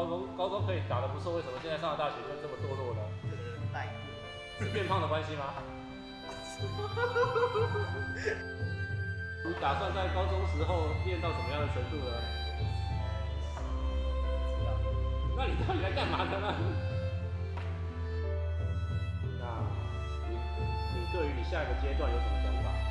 高中高中可以打得不错，为什么现在上了大学就这么堕落呢？是变胖的关系吗？你打算在高中时候练到什么样的程度呢？那你到底来干嘛的呢？那你你对于你下一个阶段有什么想法？